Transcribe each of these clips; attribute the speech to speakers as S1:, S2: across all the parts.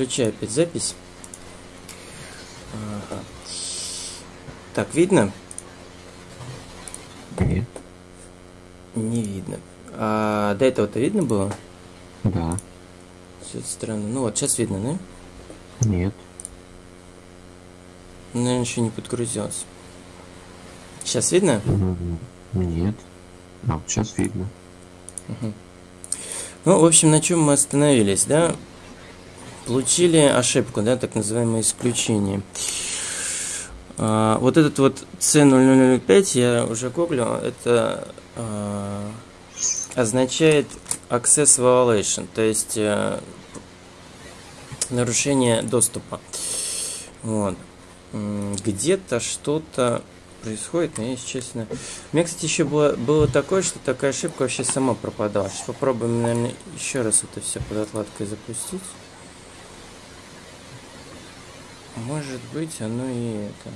S1: Включаю опять запись. Ага. Так, видно?
S2: Нет.
S1: Не видно. А до этого-то видно было?
S2: Да.
S1: Все это странно. Ну вот, сейчас видно, да?
S2: Нет.
S1: Наверное, еще не подгрузилось. Сейчас видно?
S2: Нет. А, вот сейчас видно.
S1: Ну, в общем, на чем мы остановились, да? Получили ошибку, да, так называемое исключение. А, вот этот вот C0005, я уже гуглил, это а, означает access violation, то есть э, нарушение доступа. Вот. Где-то что-то происходит, но если честно... У меня, кстати, еще было, было такое, что такая ошибка вообще сама пропадала. Сейчас попробуем, наверное, еще раз это все под отладкой запустить. Может быть, оно и это.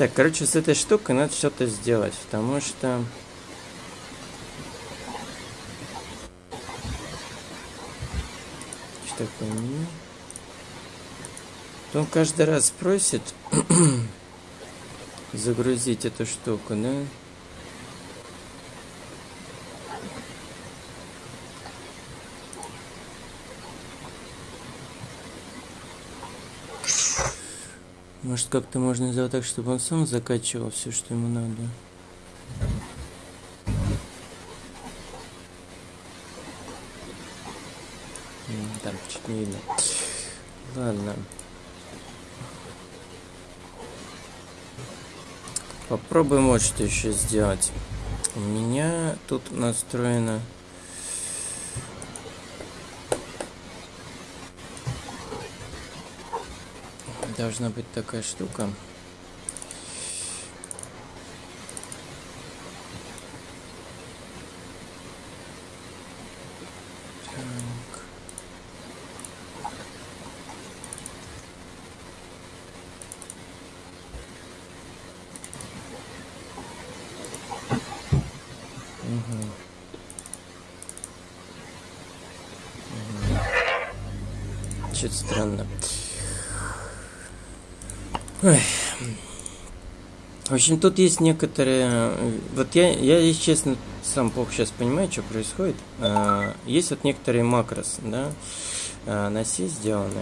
S1: Так, короче, с этой штукой надо что-то сделать, потому что... Что такое меню? Он каждый раз просит загрузить эту штуку, да? Может, как-то можно сделать так, чтобы он сам закачивал все, что ему надо. Не. Ладно. Попробуем вот что еще сделать. У меня тут настроено... Должна быть такая штука. Чё-то странно. Ой. В общем, тут есть некоторые... э, Вот я, я, если честно, сам плохо сейчас понимаю, что происходит. А, Есть вот некоторые макрос, да, на C сделаны.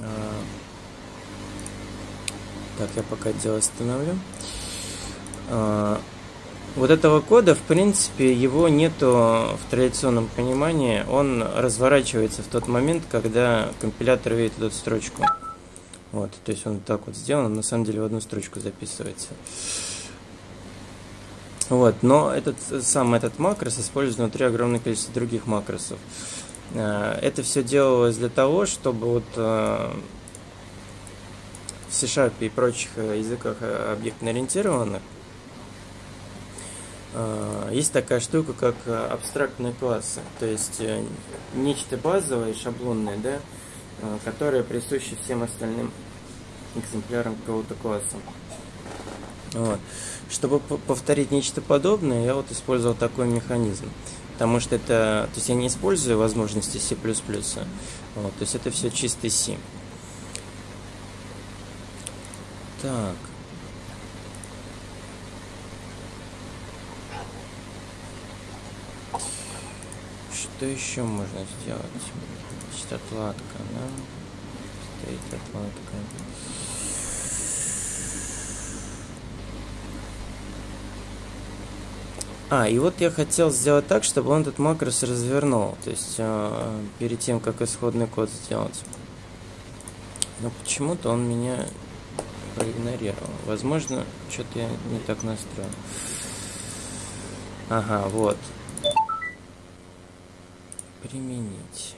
S1: А, Так, я пока дело остановлю. А, Вот этого кода, в принципе, его нету в традиционном понимании. Он разворачивается в тот момент, когда компилятор видит эту строчку. Вот, то есть он так вот сделан, на самом деле в одну строчку записывается. Вот, но этот сам этот макрос использует внутри огромное количество других макросов. Э, Это все делалось для того, чтобы вот э, в C-Sharp и прочих э, языках объектно-ориентированных есть такая штука, как э, абстрактные классы. То есть э, нечто базовое, шаблонное, да, э, которое присуще всем остальным экземплярам какого-то класса. Вот. Чтобы повторить нечто подобное, я вот использовал такой механизм. Потому что это, то есть я не использую возможности C++, вот, то есть это все чистый C. Так. Что еще можно сделать? Значит, отладка, да? Стоит отладка. А, и вот я хотел сделать так, чтобы он этот макрос развернул. То есть э, перед тем, как исходный код сделать. Но почему-то он меня проигнорировал. Возможно, что-то я не так настроил. Ага, вот. Применить.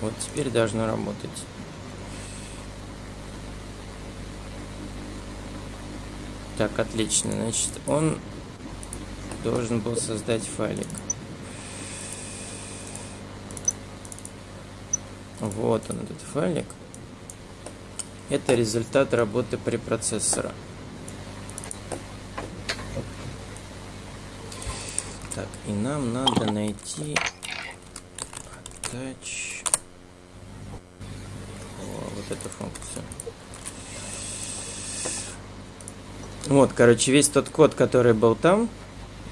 S1: Вот теперь должно работать. Так, отлично. Значит, он должен был создать файлик. Вот он, этот файлик. Это результат работы препроцессора. Так, и нам надо найти attach О, вот эту функцию. Вот, короче, весь тот код, который был там,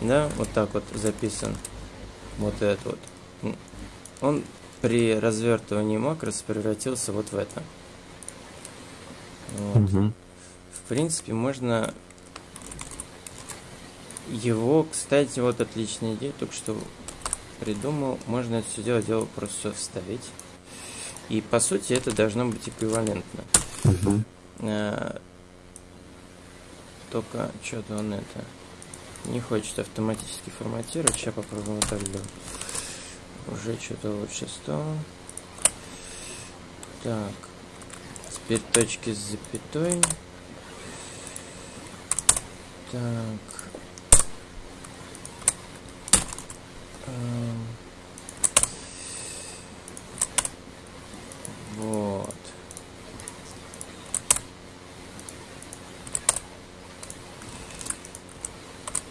S1: да, вот так вот записан, вот этот вот, он при развертывании макрос превратился вот в это. Вот.
S2: Угу.
S1: В принципе, можно его, кстати, вот отличная идея, только что придумал. Можно это все дело, дело просто вставить. И по сути это должно быть эквивалентно.
S2: Угу.
S1: А, только что-то он это не хочет автоматически форматировать. Сейчас попробуем так сделать. Уже что-то лучше стало. Так. Теперь точки с запятой. Так. Вот.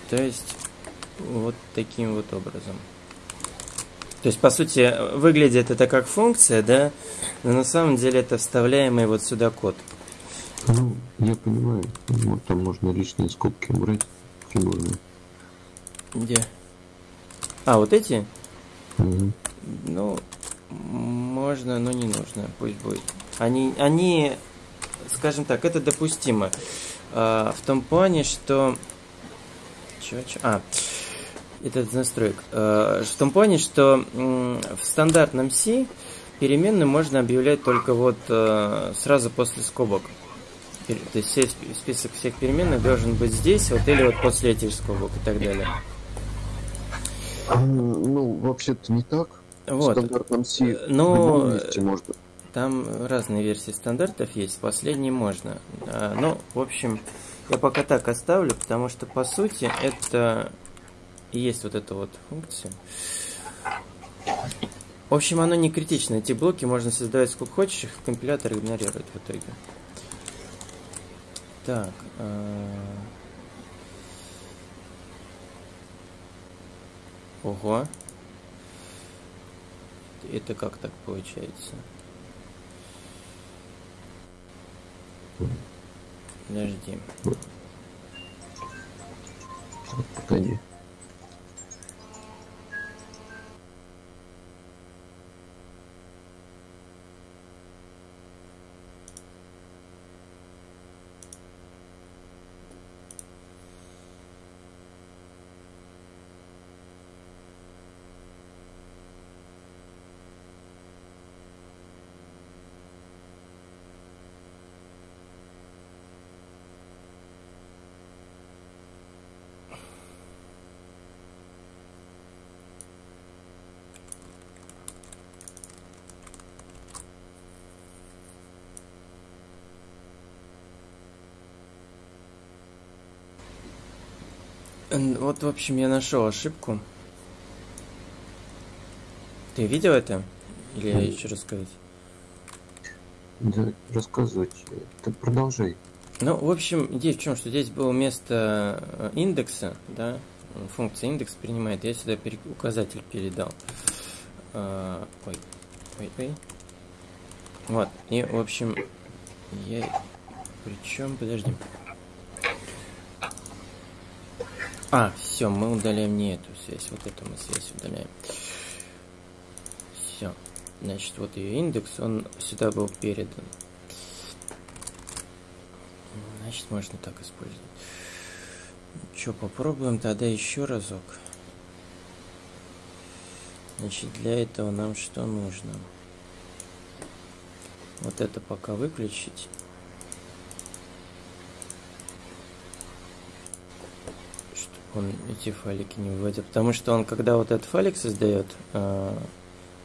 S1: То есть вот таким вот образом. То есть, по сути, выглядит это как функция, да, но на самом деле это вставляемый вот сюда код.
S2: Ну, я понимаю. Вот там можно лишние скобки убрать фигурные.
S1: Где? А, вот эти?
S2: Угу.
S1: Ну, можно, но не нужно. Пусть будет. Они, они, скажем так, это допустимо. А, в том плане, что... Чё, чё? А, этот настроек. А, в том плане, что в стандартном C переменную можно объявлять только вот а, сразу после скобок. То есть список всех переменных должен быть здесь, вот или вот после этих скобок и так далее.
S2: Ну, вообще-то не так. В
S1: Вот.
S2: стандартном C
S1: Э, но-
S2: в месте можно.
S1: Там разные версии стандартов есть, последний можно. А, Ну, в общем, я пока так оставлю, потому что по сути это и есть вот эта вот функция. В общем, оно не критично. Эти блоки можно создавать сколько хочешь, их компилятор игнорирует в итоге. Так. а, Ого. Это как так получается? Подожди.
S2: Погоди.
S1: Вот, в общем, я нашел ошибку. Ты видел это? Или я еще рассказать?
S2: Да, рассказывать. Ты продолжай.
S1: Ну, в общем, идея в чем, что здесь было место э, индекса, да, функция индекс принимает, я сюда пере- указатель передал. А, ой, ой, ой. Вот, и, в общем, я... Причем, подожди. А, все, мы удаляем не эту связь, вот эту мы связь удаляем. Все. Значит, вот ее индекс, он сюда был передан. Значит, можно так использовать. Что, попробуем тогда еще разок. Значит, для этого нам что нужно? Вот это пока выключить. Он эти файлики не выводил. Потому что он, когда вот этот файлик создает, э,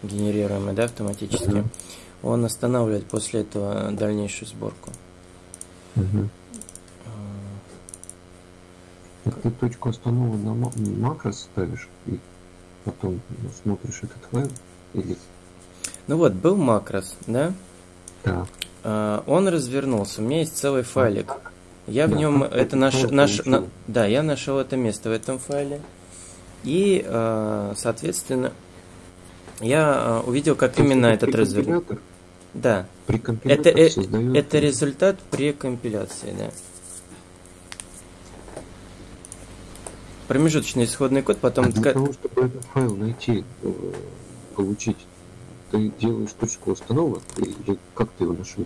S1: генерируемый, да, автоматически,
S2: Мгм.
S1: он останавливает после этого дальнейшую сборку.
S2: Мгм. Так ты точку останову на ма- макрос ставишь и потом смотришь этот файл или
S1: Ну вот, был макрос, да?
S2: да.
S1: А, Он развернулся. У меня есть целый файлик. Я в нем
S2: ты
S1: это наш, наш, на- да, я нашел это место в этом файле. И, э, соответственно, я э, увидел, как именно
S2: это
S1: этот
S2: прекомпилятор-
S1: Да,
S2: Прекомпилятор
S1: это, э,
S2: создает
S1: это результат при компиляции, да. Промежуточный исходный код, потом...
S2: А для того, чтобы этот файл найти, э, получить, ты делаешь точку установок или как ты его нашел?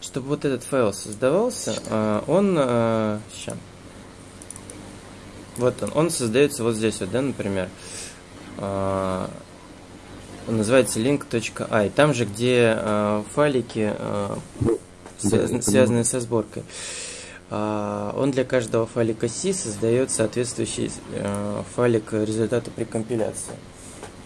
S1: Чтобы вот этот файл создавался, а, он... Сейчас. Вот он. Он создается вот здесь вот, да, например. А, Он называется link.i. Там же, где а, файлики связанные со сборкой. Он для каждого файлика C создает соответствующий файлик результата при компиляции.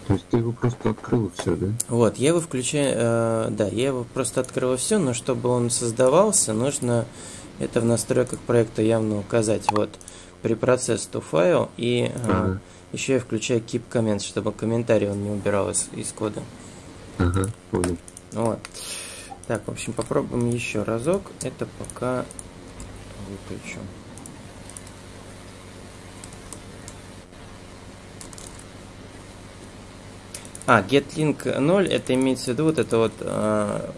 S2: То есть ты его просто открыл все, да?
S1: Вот, я его включаю, э, да, я его просто открыл все, но чтобы он создавался, нужно это в настройках проекта явно указать. Вот, препроцесс to file и э,
S2: Ага.
S1: еще я включаю keep comments, чтобы комментарий он не убирал из, из кода.
S2: Ага, понял.
S1: Вот. Так, в общем, попробуем еще разок. Это пока выключу. А, getlink 0, это имеется в виду вот это вот э,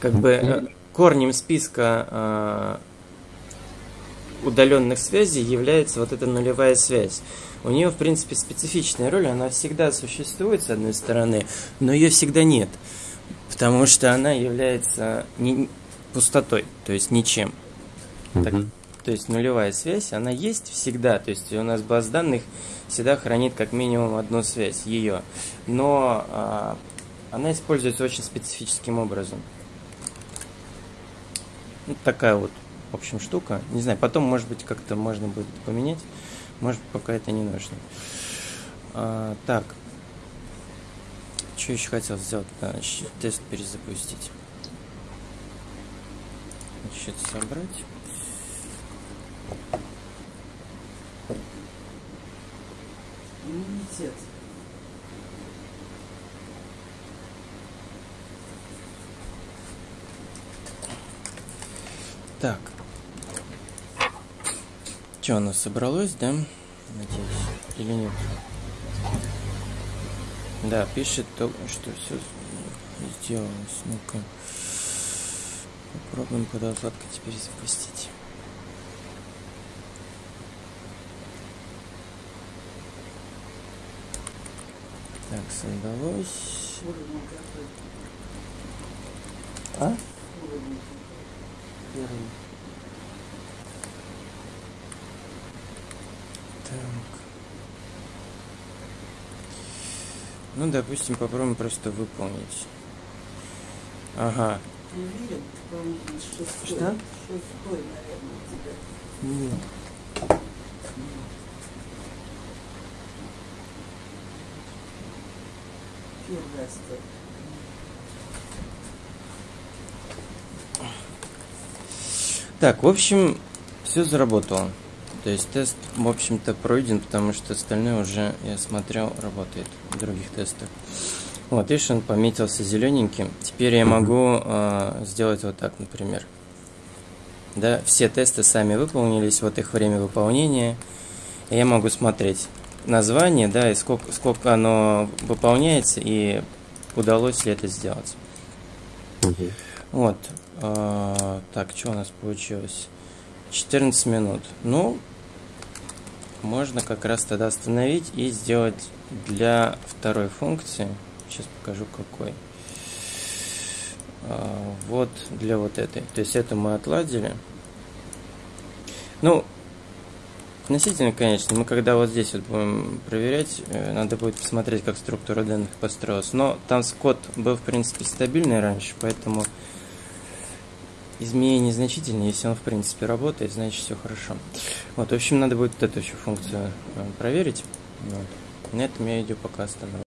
S1: как бы э, корнем списка э, удаленных связей является вот эта нулевая связь. У нее, в принципе, специфичная роль, она всегда существует, с одной стороны, но ее всегда нет, потому что она является не, пустотой, то есть ничем. Так,
S2: Мгм.
S1: То есть нулевая связь, она есть всегда. То есть у нас баз данных всегда хранит как минимум одну связь, ее. Но а, она используется очень специфическим образом. Ну, такая вот, в общем, штука. Не знаю, потом, может быть, как-то можно будет поменять. Может, пока это не нужно. А, так. Что еще хотел сделать? Щ- тест перезапустить. Значит, собрать.
S3: Иммунитет.
S1: Так. Что, у нас собралось, да? Надеюсь. Или нет? Да, пишет, то, что все сделалось. Ну-ка. Попробуем под отладкой теперь запустить. Создалось. А? Первый. Так. Ну, допустим, попробуем просто выполнить. Ага. Что?
S3: Шестой, наверное, у тебя.
S1: Нет. Так, в общем, все заработало. То есть тест, в общем-то, пройден, потому что остальное уже, я смотрел, работает в других тестах. Вот, видишь, он пометился зелененьким. Теперь я могу э, сделать вот так, например. Да, все тесты сами выполнились, вот их время выполнения. Я могу смотреть название, да, и сколько, сколько оно выполняется, и удалось ли это сделать.
S2: Мгм.
S1: Вот. а, так, что у нас получилось? 14 минут. Ну, можно как раз тогда остановить и сделать для второй функции. Сейчас покажу какой. А, вот для вот этой. То есть это мы отладили. Ну, относительно, конечно, мы когда вот здесь вот будем проверять, э, надо будет посмотреть, как структура данных построилась. Но там код был, в принципе, стабильный раньше, поэтому изменения незначительные. Если он, в принципе, работает, значит, все хорошо. Вот, в общем, надо будет вот эту еще функцию э, проверить. Вот. На этом я видео пока остановлю.